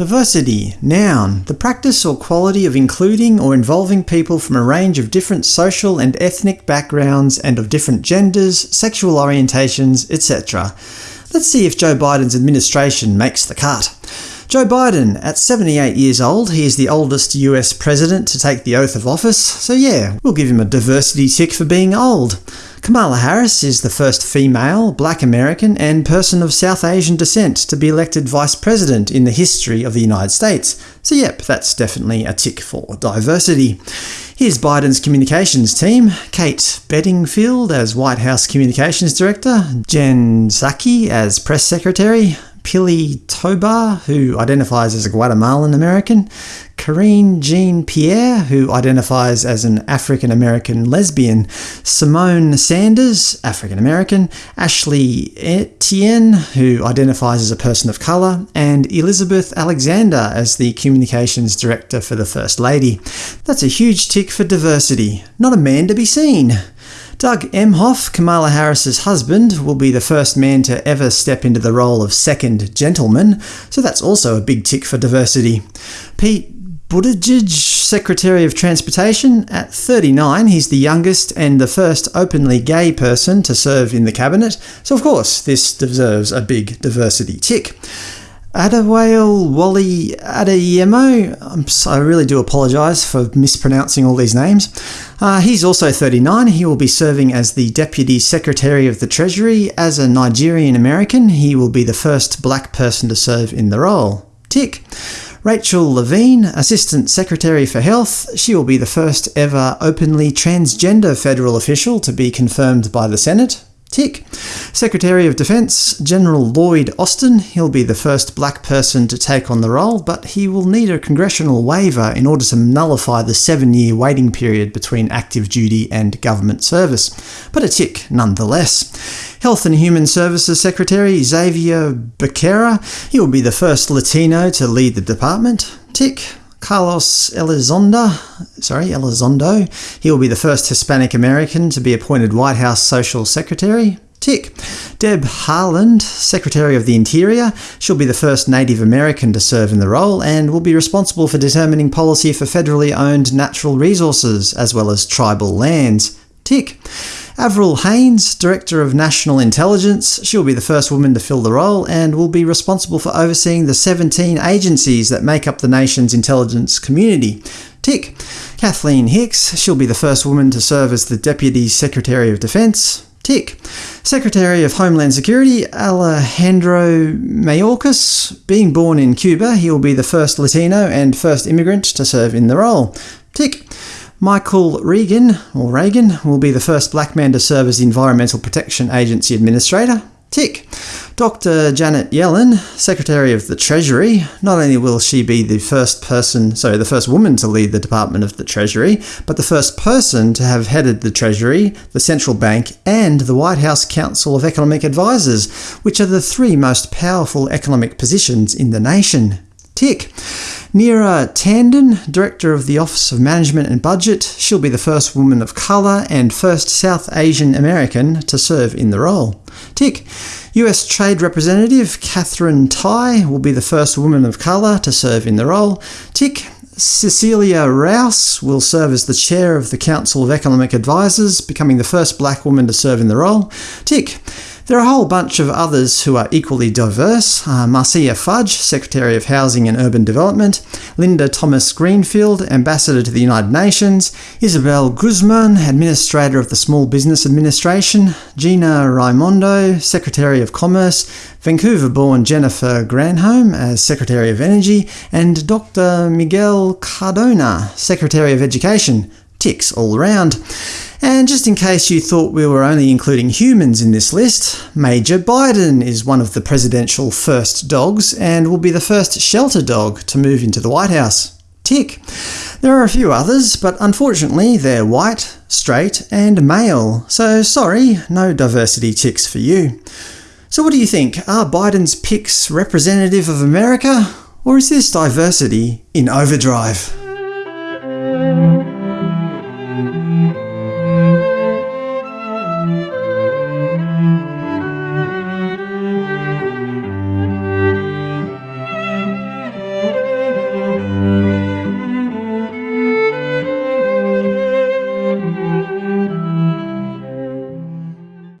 Diversity, noun, the practice or quality of including or involving people from a range of different social and ethnic backgrounds and of different genders, sexual orientations, etc. Let's see if Joe Biden's administration makes the cut. Joe Biden, at 78 years old, he is the oldest US president to take the oath of office, so yeah, we'll give him a diversity tick for being old. Kamala Harris is the first female, black American, and person of South Asian descent to be elected vice president in the history of the United States. So yep, that's definitely a tick for diversity. Here's Biden's communications team. Kate Bedingfield as White House Communications Director, Jen Psaki as Press Secretary, Pili Tobar, who identifies as a Guatemalan American, Karine Jean Pierre, who identifies as an African American lesbian, Symone Sanders, African American, Ashley Etienne, who identifies as a person of colour, and Elizabeth Alexander as the Communications Director for the First Lady. That's a huge tick for diversity. Not a man to be seen. Doug Emhoff, Kamala Harris's husband, will be the first man to ever step into the role of second gentleman, so that's also a big tick for diversity. Pete Buttigieg, Secretary of Transportation. At 39, he's the youngest and the first openly gay person to serve in the cabinet, so of course this deserves a big diversity tick. Adewale Wally Adeyemo, I really do apologise for mispronouncing all these names. Uh, he's also 39. He will be serving as the Deputy Secretary of the Treasury. As a Nigerian American, he will be the first black person to serve in the role. Tick. Rachel Levine, Assistant Secretary for Health, she will be the first ever openly transgender federal official to be confirmed by the Senate. Tick. Secretary of Defense, General Lloyd Austin. He'll be the first black person to take on the role, but he will need a congressional waiver in order to nullify the seven-year waiting period between active duty and government service. But a tick nonetheless. Health and Human Services Secretary Xavier Becerra. He will be the first Latino to lead the department. Tick. Carlos Elizondo, sorry, Elizondo. He will be the first Hispanic American to be appointed White House Social Secretary. Tick. Deb Haaland, Secretary of the Interior. She'll be the first Native American to serve in the role, and will be responsible for determining policy for federally owned natural resources, as well as tribal lands. Tick. Avril Haines, Director of National Intelligence, she'll be the first woman to fill the role and will be responsible for overseeing the 17 agencies that make up the nation's intelligence community. Tick. Kathleen Hicks, she'll be the first woman to serve as the Deputy Secretary of Defense. Tick. Secretary of Homeland Security Alejandro Mayorkas. Being born in Cuba, he will be the first Latino and first immigrant to serve in the role. Tick. Michael Regan, or Reagan, will be the first black man to serve as Environmental Protection Agency Administrator. Tick. Dr. Janet Yellen, Secretary of the Treasury. Not only will she be the first person, sorry, the first woman to lead the Department of the Treasury, but the first person to have headed the Treasury, the Central Bank, and the White House Council of Economic Advisers, which are the three most powerful economic positions in the nation. Tick. Neera Tanden, Director of the Office of Management and Budget, she'll be the first woman of colour and first South Asian American to serve in the role. Tick. US Trade Representative Katherine Tai will be the first woman of colour to serve in the role. Tick. Cecilia Rouse will serve as the chair of the Council of Economic Advisers, becoming the first black woman to serve in the role. Tick. There are a whole bunch of others who are equally diverse. Uh, Marcia Fudge, Secretary of Housing and Urban Development, Linda Thomas Greenfield, Ambassador to the United Nations, Isabel Guzman, Administrator of the Small Business Administration, Gina Raimondo, Secretary of Commerce, Vancouver-born Jennifer Granholm as Secretary of Energy, and Dr. Miguel Cardona, Secretary of Education. Ticks all round. And just in case you thought we were only including humans in this list, Major Biden is one of the presidential first dogs and will be the first shelter dog to move into the White House. Tick. There are a few others, but unfortunately they're white, straight, and male, so sorry, no diversity ticks for you. So what do you think? Are Biden's picks representative of America? Or is this diversity in overdrive?